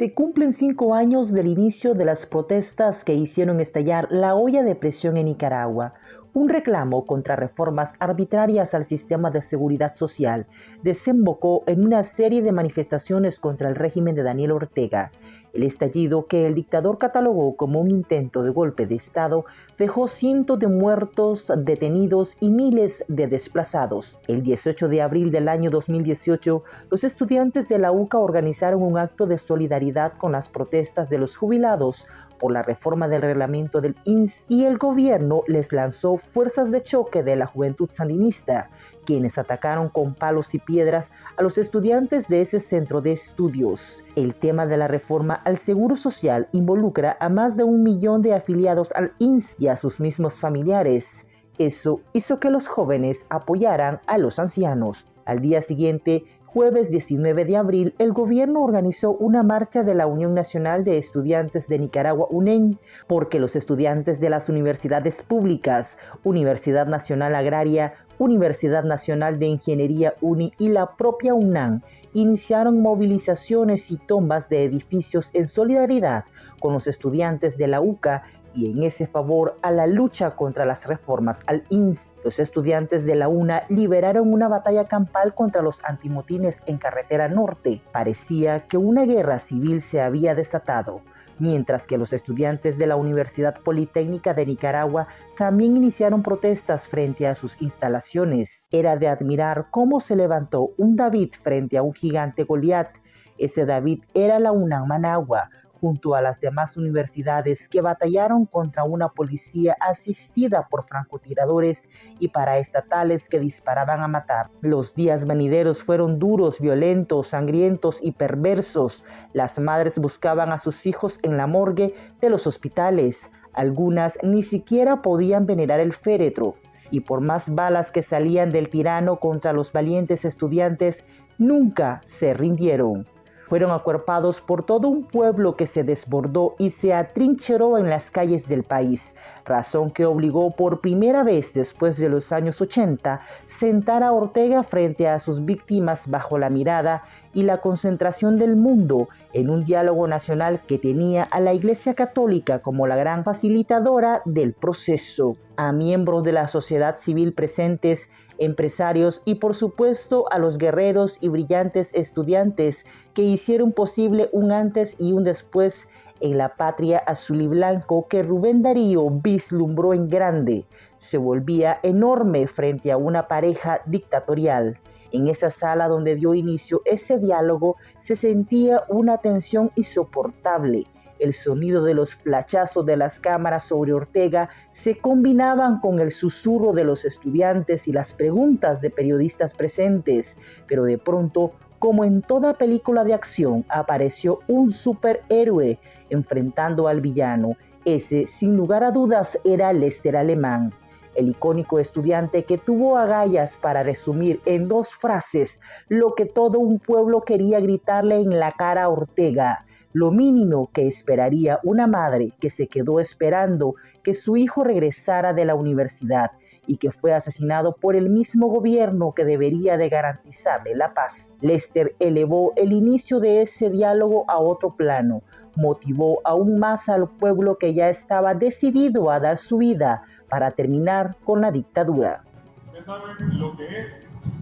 Se cumplen cinco años del inicio de las protestas que hicieron estallar la olla de presión en Nicaragua, un reclamo contra reformas arbitrarias al sistema de seguridad social desembocó en una serie de manifestaciones contra el régimen de Daniel Ortega. El estallido que el dictador catalogó como un intento de golpe de Estado dejó cientos de muertos, detenidos y miles de desplazados. El 18 de abril del año 2018, los estudiantes de la UCA organizaron un acto de solidaridad con las protestas de los jubilados por la reforma del reglamento del INS y el gobierno les lanzó fuerzas de choque de la juventud sandinista, quienes atacaron con palos y piedras a los estudiantes de ese centro de estudios. El tema de la reforma al Seguro Social involucra a más de un millón de afiliados al INS y a sus mismos familiares. Eso hizo que los jóvenes apoyaran a los ancianos. Al día siguiente, jueves 19 de abril, el gobierno organizó una marcha de la Unión Nacional de Estudiantes de Nicaragua, UNEN, porque los estudiantes de las universidades públicas, Universidad Nacional Agraria, Universidad Nacional de Ingeniería UNI y la propia UNAM iniciaron movilizaciones y tombas de edificios en solidaridad con los estudiantes de la UCA y en ese favor a la lucha contra las reformas al INF. Los estudiantes de la UNA liberaron una batalla campal contra los antimotines en carretera norte. Parecía que una guerra civil se había desatado mientras que los estudiantes de la Universidad Politécnica de Nicaragua también iniciaron protestas frente a sus instalaciones. Era de admirar cómo se levantó un David frente a un gigante Goliat. Ese David era la UNAM Managua, junto a las demás universidades que batallaron contra una policía asistida por francotiradores y paraestatales que disparaban a matar. Los días venideros fueron duros, violentos, sangrientos y perversos. Las madres buscaban a sus hijos en la morgue de los hospitales. Algunas ni siquiera podían venerar el féretro y por más balas que salían del tirano contra los valientes estudiantes, nunca se rindieron fueron acuerpados por todo un pueblo que se desbordó y se atrincheró en las calles del país, razón que obligó por primera vez después de los años 80 sentar a Ortega frente a sus víctimas bajo la mirada y la concentración del mundo en un diálogo nacional que tenía a la Iglesia Católica como la gran facilitadora del proceso, a miembros de la sociedad civil presentes, empresarios y por supuesto a los guerreros y brillantes estudiantes que hicieron posible un antes y un después en la patria azul y blanco que Rubén Darío vislumbró en grande, se volvía enorme frente a una pareja dictatorial. En esa sala donde dio inicio ese diálogo se sentía una tensión insoportable. El sonido de los flachazos de las cámaras sobre Ortega se combinaban con el susurro de los estudiantes y las preguntas de periodistas presentes, pero de pronto como en toda película de acción, apareció un superhéroe enfrentando al villano. Ese, sin lugar a dudas, era Lester Alemán el icónico estudiante que tuvo agallas para resumir en dos frases lo que todo un pueblo quería gritarle en la cara a Ortega, lo mínimo que esperaría una madre que se quedó esperando que su hijo regresara de la universidad y que fue asesinado por el mismo gobierno que debería de garantizarle la paz. Lester elevó el inicio de ese diálogo a otro plano, motivó aún más al pueblo que ya estaba decidido a dar su vida para terminar con la dictadura. Ustedes saben lo que es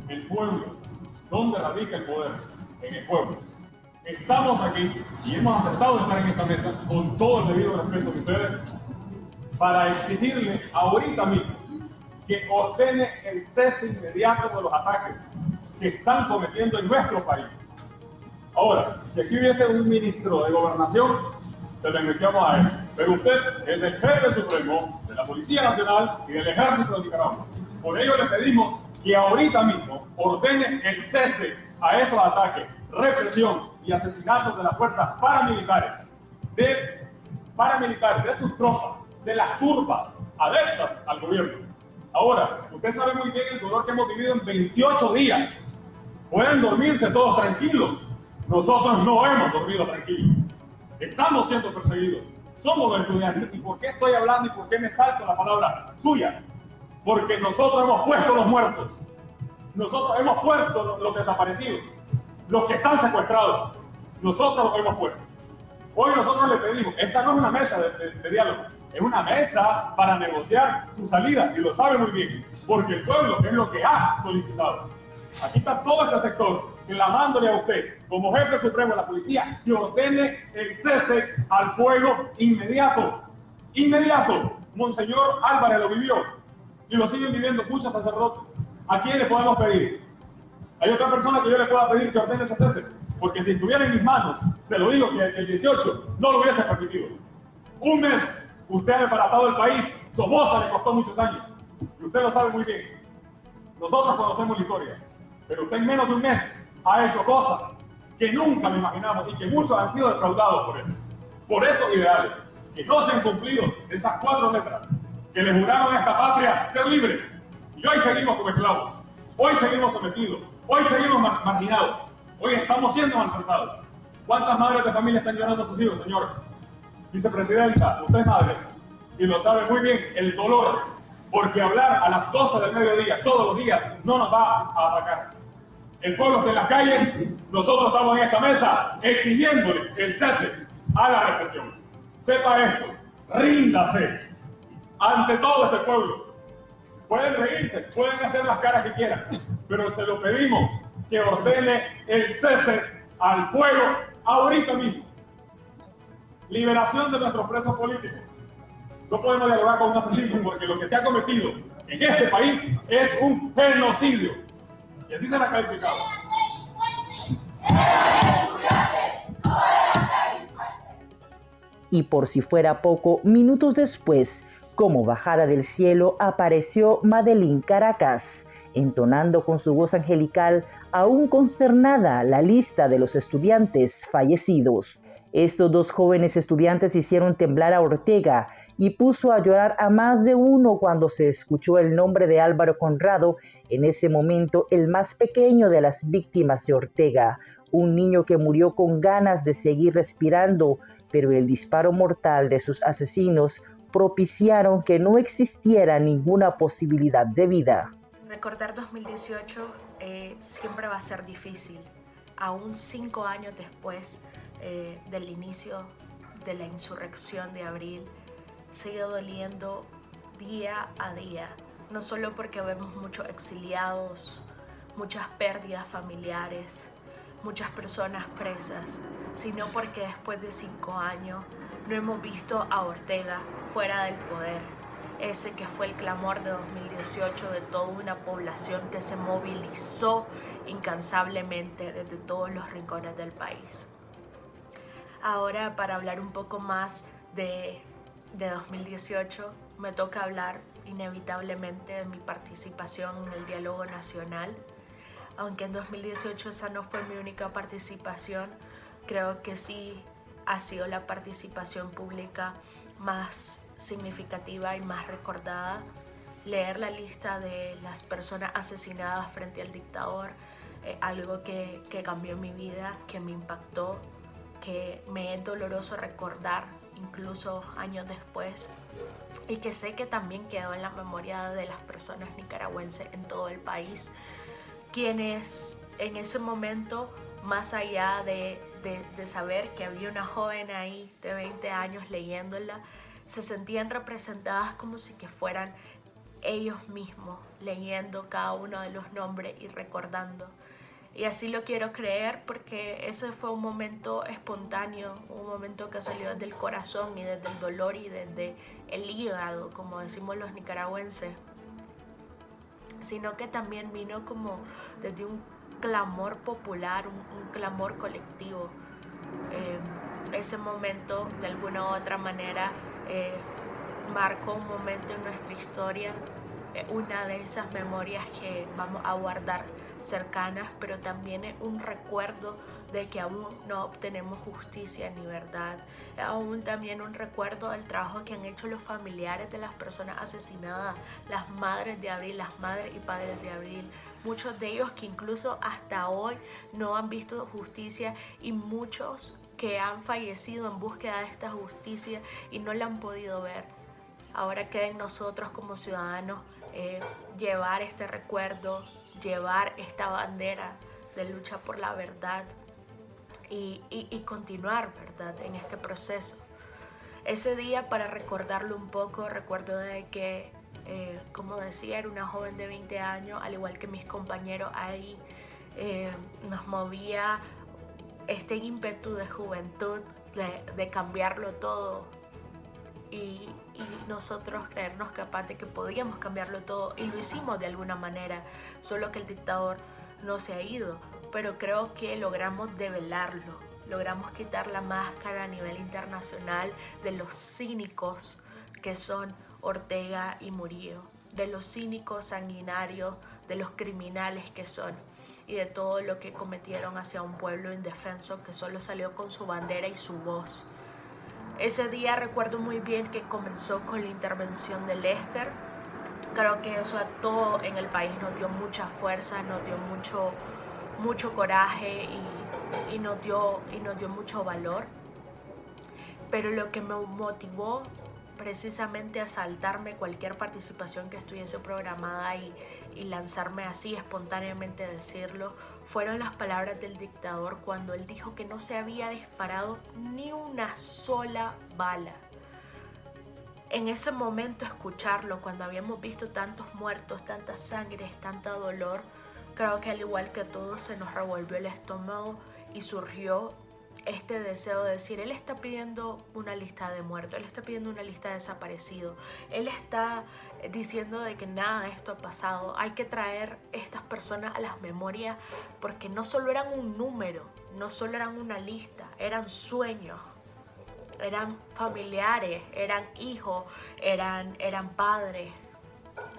el pueblo, dónde radica el poder, en el pueblo. Estamos aquí y hemos aceptado estar en esta mesa con todo el debido respeto de ustedes para exigirle ahorita mismo que ordene el cese inmediato de los ataques que están cometiendo en nuestro país. Ahora, si aquí hubiese un ministro de gobernación, se lo enviamos a él. Pero usted es el jefe supremo de la Policía Nacional y del Ejército de Nicaragua. Por ello le pedimos que ahorita mismo ordene el cese a esos ataques, represión y asesinatos de las fuerzas paramilitares, de paramilitares, de sus tropas, de las turbas adeptas al gobierno. Ahora, usted sabe muy bien el dolor que hemos vivido en 28 días. Pueden dormirse todos tranquilos. Nosotros no hemos dormido tranquilos. Estamos siendo perseguidos. Somos estudiantes. ¿Y por qué estoy hablando y por qué me salto la palabra suya? Porque nosotros hemos puesto los muertos. Nosotros hemos puesto los, desaparecidos. Los que están secuestrados. Nosotros los hemos puesto. Hoy nosotros le pedimos, esta no es una mesa de, diálogo, es una mesa para negociar su salida y lo sabe muy bien, porque el pueblo es lo que ha solicitado. Aquí está todo este sector clamándole a usted, como jefe supremo de la policía, que ordene el cese al fuego inmediato. Inmediato. Monseñor Álvarez lo vivió y lo siguen viviendo muchos sacerdotes. ¿A quién le podemos pedir? Hay otra persona que yo le pueda pedir que ordene ese cese, porque si estuviera en mis manos, se lo digo que el 18 no lo hubiese permitido. Un mes, usted ha desbaratado el país, Somoza le costó muchos años, y usted lo sabe muy bien. Nosotros conocemos la historia, pero usted en menos de un mes ha hecho cosas que nunca me imaginamos y que muchos han sido defraudados por eso. Por esos ideales, que no se han cumplido esas cuatro letras, que le juraron a esta patria ser libre. Y hoy seguimos como esclavos, hoy seguimos sometidos, hoy seguimos marginados, hoy estamos siendo maltratados. ¿Cuántas madres de familia están llorando a sus hijos, señor? Vicepresidenta, usted es madre y lo sabe muy bien, el dolor, porque hablar a las 12 del mediodía todos los días no nos va a atacar el pueblo está en las calles, nosotros estamos en esta mesa exigiéndole el cese a la represión. Sepa esto, ríndase ante todo este pueblo. Pueden reírse, pueden hacer las caras que quieran, pero se lo pedimos que ordene el cese al pueblo ahorita mismo. Liberación de nuestros presos políticos. No podemos dialogar con un asesino porque lo que se ha cometido en este país es un genocidio. Y así será calificado. Y por si fuera poco, minutos después, como bajada del cielo, apareció Madeline Caracas, entonando con su voz angelical, aún consternada, la lista de los estudiantes fallecidos. Estos dos jóvenes estudiantes hicieron temblar a Ortega y puso a llorar a más de uno cuando se escuchó el nombre de Álvaro Conrado, en ese momento el más pequeño de las víctimas de Ortega, un niño que murió con ganas de seguir respirando, pero el disparo mortal de sus asesinos propiciaron que no existiera ninguna posibilidad de vida. Recordar 2018 eh, siempre va a ser difícil, aún cinco años después eh, del inicio de la insurrección de abril sigue doliendo día a día, no solo porque vemos muchos exiliados, muchas pérdidas familiares, muchas personas presas, sino porque después de cinco años no hemos visto a Ortega fuera del poder, ese que fue el clamor de 2018 de toda una población que se movilizó incansablemente desde todos los rincones del país. Ahora para hablar un poco más de, 2018 me toca hablar inevitablemente de mi participación en el diálogo nacional. Aunque en 2018 esa no fue mi única participación, creo que sí ha sido la participación pública más significativa y más recordada. Leer la lista de las personas asesinadas frente al dictador, eh, algo que, que cambió mi vida, que me impactó que me es doloroso recordar incluso años después y que sé que también quedó en la memoria de las personas nicaragüenses en todo el país, quienes en ese momento, más allá de, de, saber que había una joven ahí de 20 años leyéndola, se sentían representadas como si que fueran ellos mismos leyendo cada uno de los nombres y recordando y así lo quiero creer porque ese fue un momento espontáneo, un momento que salió desde el corazón y desde el dolor y desde el hígado, como decimos los nicaragüenses, sino que también vino como desde un clamor popular, un, clamor colectivo. Eh, ese momento, de alguna u otra manera, eh, marcó un momento en nuestra historia, eh, una de esas memorias que vamos a guardar cercanas, pero también es un recuerdo de que aún no obtenemos justicia ni verdad. Aún también un recuerdo del trabajo que han hecho los familiares de las personas asesinadas, las madres de Abril, las madres y padres de Abril. Muchos de ellos que incluso hasta hoy no han visto justicia y muchos que han fallecido en búsqueda de esta justicia y no la han podido ver. Ahora queda en nosotros como ciudadanos eh, llevar este recuerdo, llevar esta bandera de lucha por la verdad y, continuar, ¿verdad?, en este proceso. Ese día, para recordarlo un poco, recuerdo de que, eh, como decía, era una joven de 20 años, al igual que mis compañeros ahí, eh, nos movía este ímpetu de juventud, de, cambiarlo todo y, nosotros creernos capaces de que podíamos cambiarlo todo y lo hicimos de alguna manera, solo que el dictador no se ha ido, pero creo que logramos develarlo, logramos quitar la máscara a nivel internacional de los cínicos que son Ortega y Murillo, de los cínicos sanguinarios, de los criminales que son y de todo lo que cometieron hacia un pueblo indefenso que solo salió con su bandera y su voz. Ese día recuerdo muy bien que comenzó con la intervención de Lester. Creo que eso a todo en el país nos dio mucha fuerza, nos dio mucho, mucho coraje y, y, nos dio, y nos dio mucho valor. Pero lo que me motivó precisamente a saltarme cualquier participación que estuviese programada y, lanzarme así espontáneamente a decirlo fueron las palabras del dictador cuando él dijo que no se había disparado ni una sola bala. En ese momento escucharlo, cuando habíamos visto tantos muertos, tanta sangre, tanto dolor, creo que al igual que a todos se nos revolvió el estómago y surgió este deseo de decir, él está pidiendo una lista de muertos, él está pidiendo una lista de desaparecidos, él está diciendo de que nada de esto ha pasado, hay que traer estas personas a las memorias porque no solo eran un número, no solo eran una lista, eran sueños, eran familiares, eran hijos, eran, eran padres,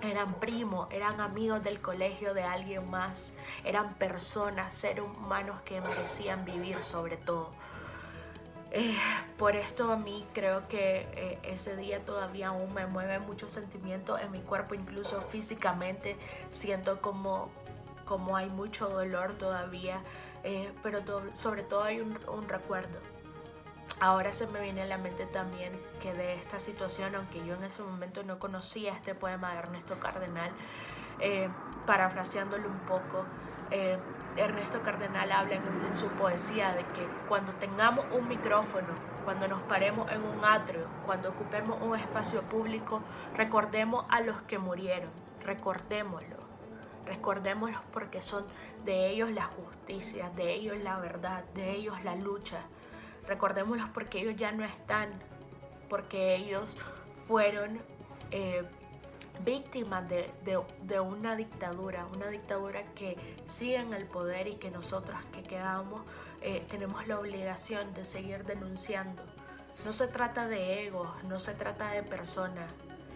eran primos, eran amigos del colegio de alguien más, eran personas, seres humanos que merecían vivir sobre todo. Eh, por esto a mí creo que eh, ese día todavía aún me mueve mucho sentimiento en mi cuerpo, incluso físicamente siento como, como hay mucho dolor todavía, eh, pero sobre todo hay un recuerdo Ahora se me viene a la mente también que de esta situación, aunque yo en ese momento no conocía este poema de Ernesto Cardenal, eh, parafraseándolo un poco, eh, Ernesto Cardenal habla en, su poesía de que cuando tengamos un micrófono, cuando nos paremos en un atrio, cuando ocupemos un espacio público, recordemos a los que murieron, recordémoslo, recordémoslos porque son de ellos la justicia, de ellos la verdad, de ellos la lucha recordémoslos porque ellos ya no están, porque ellos fueron eh, víctimas de, una dictadura, una dictadura que sigue en el poder y que nosotros que quedamos eh, tenemos la obligación de seguir denunciando. No se trata de egos, no se trata de personas,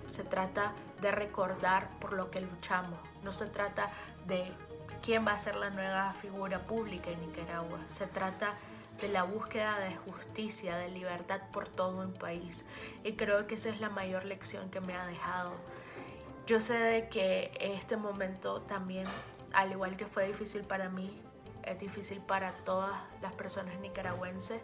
se trata de recordar por lo que luchamos, no se trata de quién va a ser la nueva figura pública en Nicaragua, se trata de la búsqueda de justicia, de libertad por todo un país. Y creo que esa es la mayor lección que me ha dejado. Yo sé de que este momento también, al igual que fue difícil para mí, es difícil para todas las personas nicaragüenses.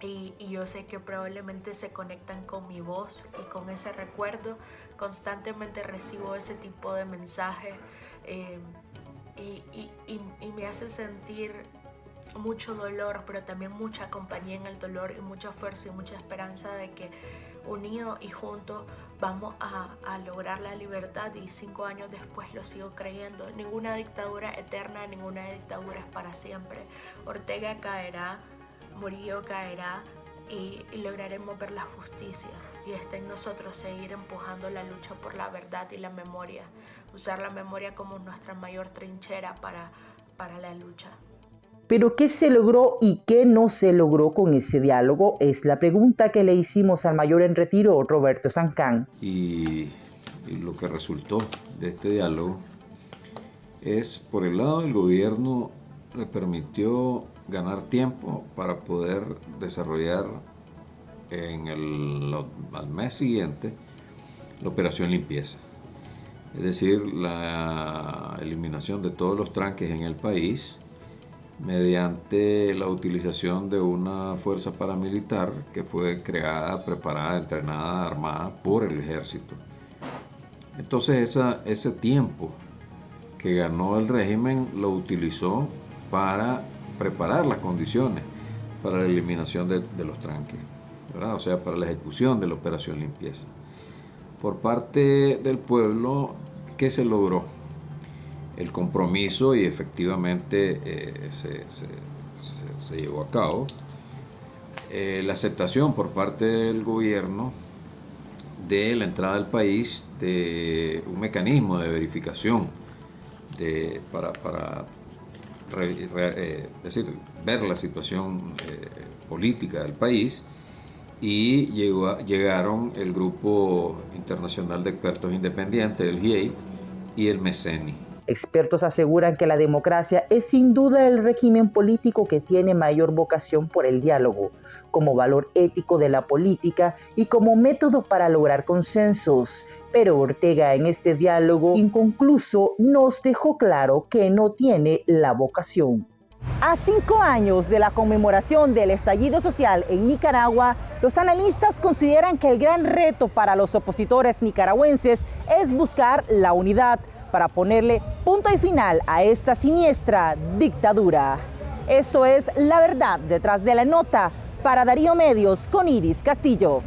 Y, yo sé que probablemente se conectan con mi voz y con ese recuerdo. Constantemente recibo ese tipo de mensajes eh, y me hace sentir mucho dolor, pero también mucha compañía en el dolor y mucha fuerza y mucha esperanza de que unidos y juntos vamos a, lograr la libertad y cinco años después lo sigo creyendo. Ninguna dictadura eterna, ninguna dictadura es para siempre. Ortega caerá, Murillo caerá y, y lograremos ver la justicia. Y está en nosotros seguir empujando la lucha por la verdad y la memoria. Usar la memoria como nuestra mayor trinchera para, para la lucha. Pero ¿qué se logró y qué no se logró con ese diálogo? Es la pregunta que le hicimos al mayor en retiro, Roberto Sancán. Y, lo que resultó de este diálogo es, por el lado del gobierno, le permitió ganar tiempo para poder desarrollar en el, al mes siguiente la operación limpieza. Es decir, la eliminación de todos los tranques en el país, mediante la utilización de una fuerza paramilitar que fue creada, preparada, entrenada, armada por el ejército. Entonces ese tiempo que ganó el régimen lo utilizó para preparar las condiciones para la eliminación de, los tranques, o sea, para la ejecución de la operación limpieza. Por parte del pueblo, ¿qué se logró? El compromiso y efectivamente eh, se, llevó a cabo. Eh, la aceptación por parte del gobierno de la entrada al país de un mecanismo de verificación para, para eh, decir, ver la situación política del país y llegó llegaron el Grupo Internacional de Expertos Independientes, el GIEI, y el MECENI. Expertos aseguran que la democracia es sin duda el régimen político que tiene mayor vocación por el diálogo, como valor ético de la política y como método para lograr consensos. Pero Ortega en este diálogo inconcluso nos dejó claro que no tiene la vocación. A cinco años de la conmemoración del estallido social en Nicaragua, los analistas consideran que el gran reto para los opositores nicaragüenses es buscar la unidad para ponerle punto y final a esta siniestra dictadura. Esto es La Verdad detrás de la nota para Darío Medios con Iris Castillo.